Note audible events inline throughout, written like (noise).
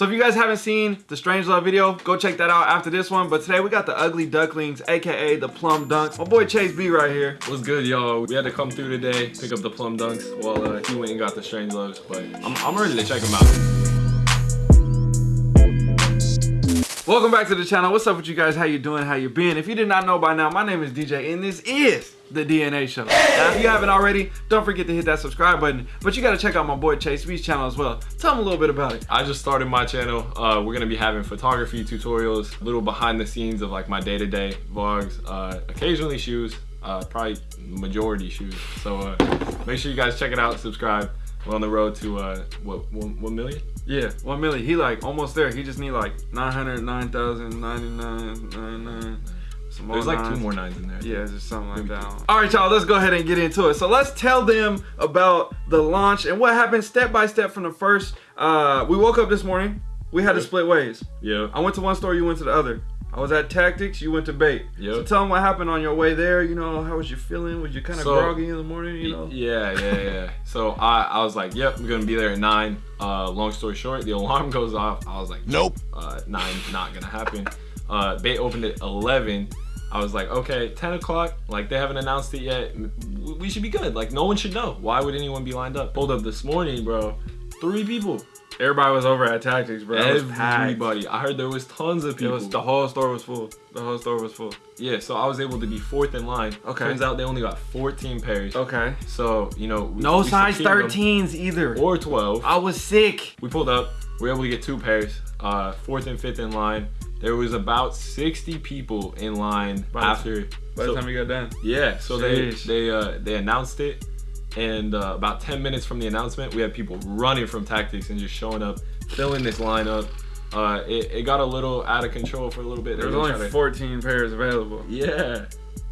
So if you guys haven't seen the Strange Love video, go check that out after this one. But today we got the Ugly Ducklings, aka the Plum Dunks. My boy Chase B right here. What's good, y'all? We had to come through today, pick up the Plum Dunks while uh, he went and got the Strange Loves, but I'm, I'm ready to check them out. Welcome back to the channel. What's up with you guys? How you doing? How you been? If you did not know by now, my name is DJ and this is the DNA show. Now, if you haven't already, don't forget to hit that subscribe button, but you gotta check out my boy Chase B's channel as well. Tell him a little bit about it. I just started my channel. Uh, we're gonna be having photography tutorials, little behind the scenes of like my day-to-day vlogs, uh, occasionally shoes, uh, probably majority shoes. So uh, make sure you guys check it out, subscribe. We're on the road to uh, what, one, one million? Yeah, one million. He like almost there. He just need like 909,099. More There's nines. like two more nines in there. Yeah, just something like Maybe that. All right, y'all, let's go ahead and get into it. So let's tell them about the launch and what happened step by step from the first. Uh, we woke up this morning. We had to split ways. Yeah. I went to one store, you went to the other. I was at Tactics, you went to Bait. Yep. So tell them what happened on your way there. You know, how was you feeling? Was you kind of so, groggy in the morning, you know? Yeah, yeah, yeah. so I, I was like, yep, we're going to be there at 9. Uh, long story short, the alarm goes off. I was like, nope, uh, 9, not going to happen. Uh, Bait opened at 11. I was like, okay, 10 o'clock, like they haven't announced it yet. We should be good. Like no one should know. Why would anyone be lined up? Pulled up this morning, bro. Three people. Everybody was over at Tactics, bro. Everybody. I heard there was tons of people. Was, the whole store was full. The whole store was full. Yeah, so I was able to be fourth in line. Okay. Turns out they only got 14 pairs. Okay. So, you know. We, no we size 13s either. Or 12. I was sick. We pulled up. We were able to get two pairs. Uh, fourth and fifth in line. There was about 60 people in line by after. By so, the time we got done. Yeah, so Sheesh. they they uh, they announced it and uh, about 10 minutes from the announcement we had people running from tactics and just showing up filling this lineup uh, it, it, got a little out of control for a little bit there was only 14 pairs available yeah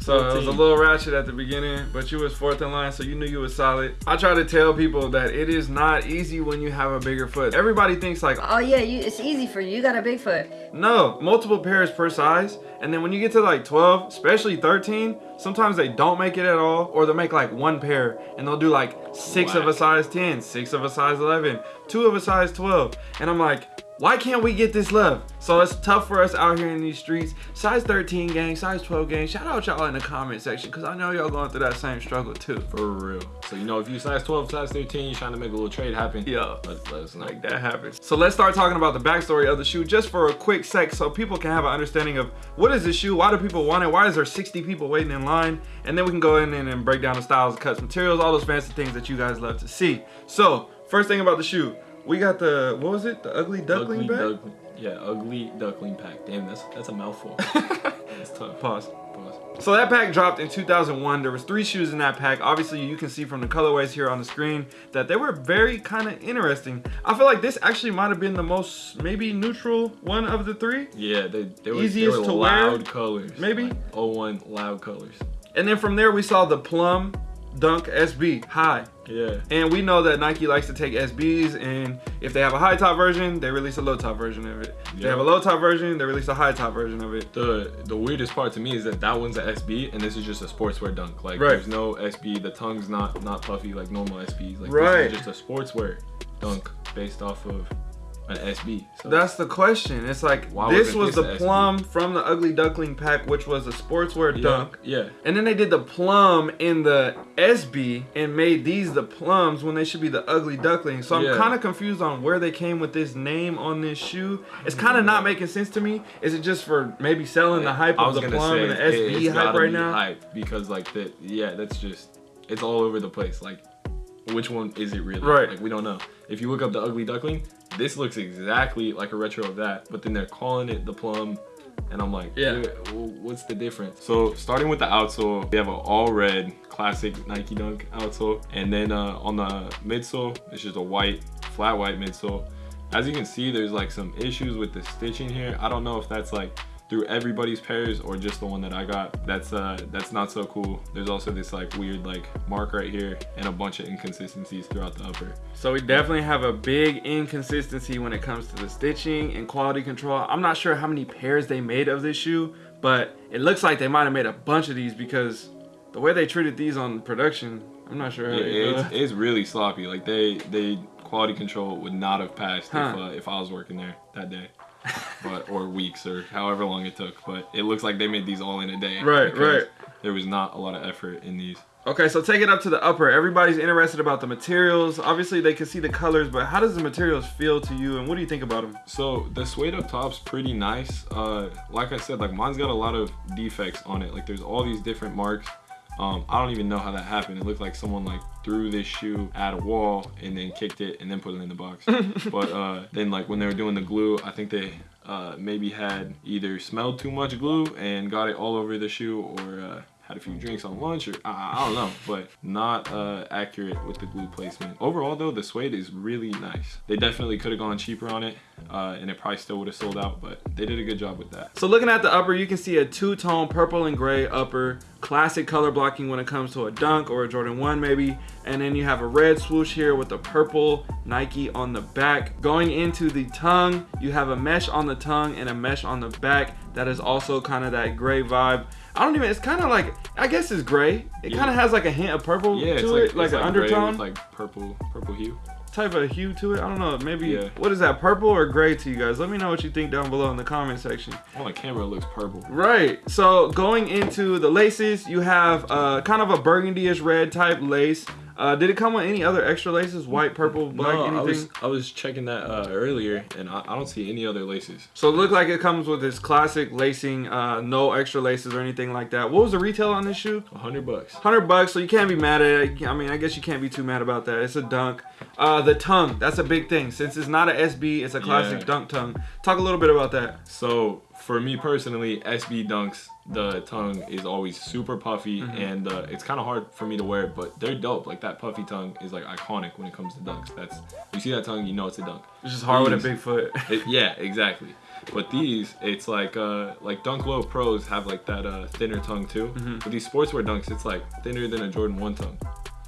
so it was a little ratchet at the beginning, but you was fourth in line, so you knew you was solid. I try to tell people that it is not easy when you have a bigger foot. Everybody thinks like, oh yeah, you, it's easy for you. You got a big foot. No, multiple pairs per size. And then when you get to like 12, especially 13, sometimes they don't make it at all, or they'll make like one pair and they'll do like six Black. of a size 10, six of a size 11, two of a size 12. And I'm like, why can't we get this love? So it's tough for us out here in these streets. Size 13 gang, size 12 gang. Shout out y'all in the comment section because I know y'all going through that same struggle too. For real. So you know if you size 12, size 13, you're trying to make a little trade happen. Yeah. Let, let us know. Like that happens. So let's start talking about the backstory of the shoe just for a quick sec so people can have an understanding of what is this shoe? Why do people want it? Why is there 60 people waiting in line? And then we can go in and break down the styles, cuts, materials, all those fancy things that you guys love to see. So first thing about the shoe. We got the what was it? The ugly duckling ugly. Duck, yeah, ugly duckling pack. Damn, that's that's a mouthful. (laughs) It's tough. Pause. Pause. So that pack dropped in 2001. There was three shoes in that pack. Obviously, you can see from the colorways here on the screen that they were very kind of interesting. I feel like this actually might have been the most maybe neutral one of the three. Yeah, they, they were, easiest they were to loud wear. colors. Maybe. Like 01 loud colors. And then from there we saw the plum Dunk SB high. Yeah. And we know that Nike likes to take SBs and if they have a high top version, they release a low top version of it. If they have a low top version, they release a high top version of it. The the weirdest part to me is that that one's an SB and this is just a sportswear dunk. Like right. there's no SB, the tongue's not not puffy like normal SBs. Like right. just a sportswear dunk based off of an SB. So That's the question. It's like this was the plum from the Ugly Duckling pack, which was a sportswear yeah, dunk. Yeah. And then they did the plum in the SB and made these the plums when they should be the Ugly Duckling. So I'm yeah. kind of confused on where they came with this name on this shoe. It's kind of not making sense to me. Is it just for maybe selling the hype of the plum say, and the SB it, hype right now? Hype because like that, yeah, that's just it's all over the place. Like which one is it really? Right. Like we don't know. If you look up the ugly duckling, this looks exactly like a retro of that, but then they're calling it the plum. And I'm like, yeah, what's the difference? So starting with the outsole, we have an all red classic Nike Dunk outsole. And then uh, on the midsole, it's just a white, flat white midsole. As you can see, there's like some issues with the stitching here. I don't know if that's like through everybody's pairs or just the one that I got. That's uh that's not so cool. There's also this like weird like mark right here and a bunch of inconsistencies throughout the upper. So we definitely have a big inconsistency when it comes to the stitching and quality control. I'm not sure how many pairs they made of this shoe, but it looks like they might have made a bunch of these because the way they treated these on production, I'm not sure. Yeah, it's, it's really sloppy. Like they they quality control would not have passed Huh. if uh, if I was working there that day. But or weeks or however long it took, but it looks like they made these all in a day. Right, right. There was not a lot of effort in these. Okay, so take it up to the upper. Everybody's interested about the materials. Obviously, they can see the colors, but how does the materials feel to you, and what do you think about them? So the suede up top's pretty nice. Uh, like I said, like mine's got a lot of defects on it. Like there's all these different marks. Um, I don't even know how that happened. It looked like someone like threw this shoe at a wall and then kicked it and then put it in the box. (laughs) but uh, then like when they were doing the glue, I think they uh, maybe had either smelled too much glue and got it all over the shoe or uh, had a few drinks on lunch or I, I don't know, but not uh, accurate with the glue placement. Overall though, the suede is really nice. They definitely could have gone cheaper on it uh, and it probably still would have sold out, but they did a good job with that. So looking at the upper, you can see a two-tone purple and gray upper. Classic color blocking when it comes to a dunk or a Jordan 1 maybe. And then you have a red swoosh here with the purple Nike on the back. Going into the tongue, you have a mesh on the tongue and a mesh on the back. That is also kind of that gray vibe. I don't even, it's kind of like, I guess it's gray. It Yeah. kind of has like a hint of purple Yeah, to it's like, it, like it's an like undertone. like purple, purple hue. type of hue to it. I don't know. Maybe Yeah. what is that? Purple or gray to you guys? Let me know what you think down below in the comment section. On the camera, it looks purple. Right. So going into the laces, you have uh, kind of a burgundy-ish red type lace. Uh, did it come with any other extra laces? White, purple, black, no, anything? I was I was checking that uh, earlier, and I, I don't see any other laces. So it looked like it comes with this classic lacing, uh, no extra laces or anything like that. What was the retail on this shoe? A hundred bucks. Hundred bucks, so you can't be mad at it. I mean, I guess you can't be too mad about that. It's a dunk. Uh, the tongue, that's a big thing. Since it's not a SB, it's a classic Yeah. dunk tongue. Talk a little bit about that. So for me personally, SB dunks, the tongue is always super puffy, Mm-hmm. and uh, it's kind of hard for me to wear, but they're dope. Like that puffy tongue is like iconic when it comes to dunks. That's you see that tongue, you know it's a dunk. It's just hard with a big foot. (laughs) It, yeah, exactly. But these, it's like uh like Dunk Low Pros have like that uh thinner tongue too. Mm-hmm. But these sportswear dunks, it's like thinner than a Jordan One tongue.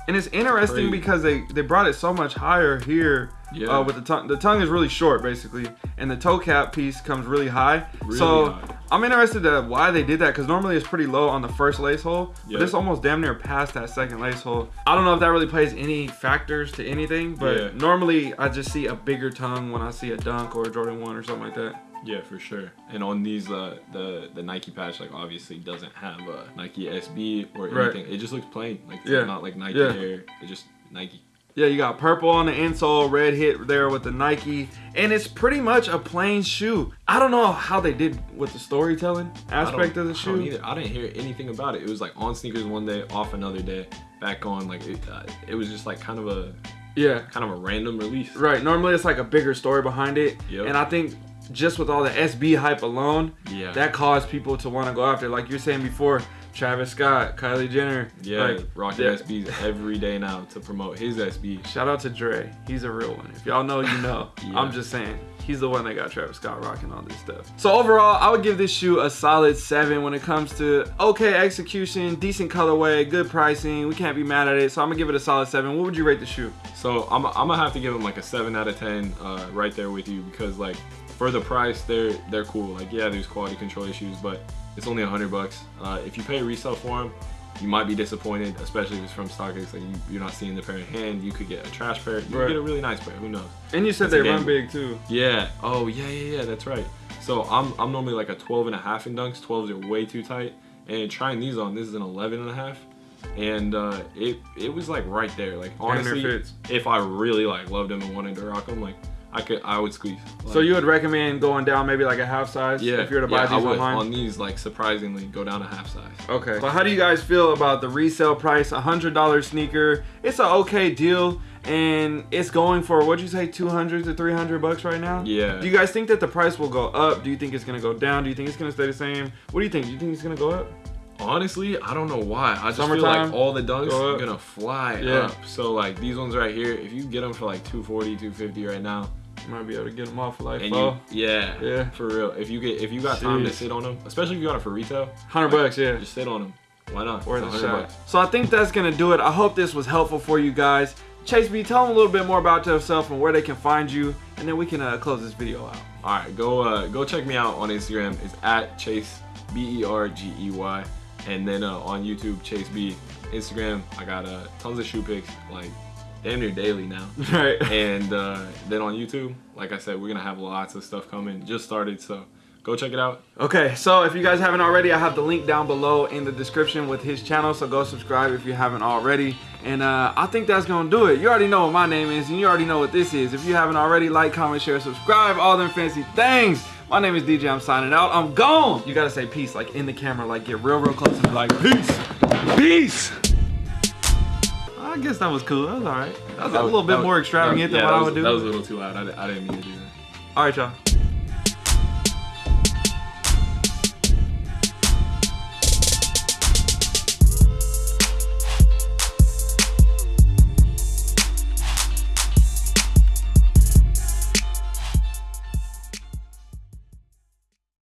And it's interesting Crazy. because they they brought it so much higher here. Yeah. Uh, with the tongue, the tongue is really short basically, and the toe cap piece comes really high. Really so high. I'm interested to why they did that because normally it's pretty low on the first lace hole, Yeah. but it's almost damn near past that second lace hole. I don't know if that really plays any factors to anything, but Yeah. normally I just see a bigger tongue when I see a dunk or a Jordan One or something like that. Yeah, for sure. And on these, uh, the the Nike patch like obviously doesn't have a Nike SB or Right. anything. It just looks plain. Like it's Yeah. not like Nike Yeah. Air. It's just Nike. Yeah, you got purple on the insole, red hit there with the Nike, and it's pretty much a plain shoe. I don't know how they did with the storytelling aspect of the I shoe. either. I didn't hear anything about it. It was like on SNKRS one day, off another day, back on. Like it, uh, it was just like kind of a Yeah, kind of a random release. right. Normally it's like a bigger story behind it, Yep. and I think just with all the SB hype alone, Yeah. that caused people to want to go after. Like you're saying before, Travis Scott, Kylie Jenner. Yeah, like, rocking. SBs every day now to promote his SB. Shout out to Dre. He's a real one. If y'all know, you know. (laughs) Yeah. I'm just saying. He's the one that got Travis Scott rocking all this stuff. So overall, I would give this shoe a solid seven when it comes to okay execution, decent colorway, good pricing. We can't be mad at it. So I'm gonna give it a solid seven. What would you rate the shoe? So I'm, I'm gonna have to give them like a seven out of ten, uh, right there with you because like for the price, they're they're cool. Like yeah, there's quality control issues, but it's only a hundred bucks. Uh, if you pay resale for them, you might be disappointed, especially if it's from StockX. Like you, you're not seeing the pair in hand. You could get a trash pair. You Right. could get a really nice pair. Who knows? And you said It's they run big too. Yeah. Oh yeah, yeah, yeah. That's right. So I'm I'm normally like a 12 and a half in dunks. 12s are way too tight. And trying these on, this is an 11 and a half. And uh, it it was like right there. Like honestly, fits. if I really like loved them and wanted to rock them, like I could I would squeeze. So you would recommend going down maybe like a half size yeah if you were to buy yeah, I would. online? on these like surprisingly go down a half size. Okay. So how do you guys feel about the resale price? A hundred dollar sneaker. It's an okay deal, and it's going for what'd you say, two hundred to three hundred bucks right now? Yeah. Do you guys think that the price will go up? Do you think it's gonna go down? Do you think it's gonna stay the same? What do you think? Do you think it's gonna go up? Honestly, I don't know why. I just feel like all the dunks go are gonna fly Yeah. up. So like these ones right here, if you get them for like 240, 250 right now, might be able to get them off like and you yeah Yeah. for real, if you get if you got time to sit on them, especially if you got it for retail, Hundred bucks, yeah. just sit on them. Why not? Worth a 100 shot. bucks. So I think that's gonna do it. I hope this was helpful for you guys. Chase B, tell them a little bit more about yourself and where they can find you, and then we can uh, close this video out. All right, go uh, go check me out on Instagram. It's at Chase B E R G E Y, and then uh, on YouTube Chase B. Instagram, I got uh, tons of shoe pics, like damn near daily now. (laughs) Right. And uh, then on YouTube, like I said, we're gonna have lots of stuff coming. Just started, so go check it out. Okay, so if you guys haven't already, I have the link down below in the description with his channel. So go subscribe if you haven't already. And uh, I think that's gonna do it. You already know what my name is, and you already know what this is. If you haven't already, like, comment, share, subscribe, all them fancy things. My name is DJ. I'm signing out. I'm gone. You gotta say peace, like in the camera, like get real, real close and be like peace, peace. I guess that was cool. That was all right. That was a little bit That more that extravagant yeah, than what that I was- would do. That was a little too loud. I, I didn't mean to do that. all right, y'all.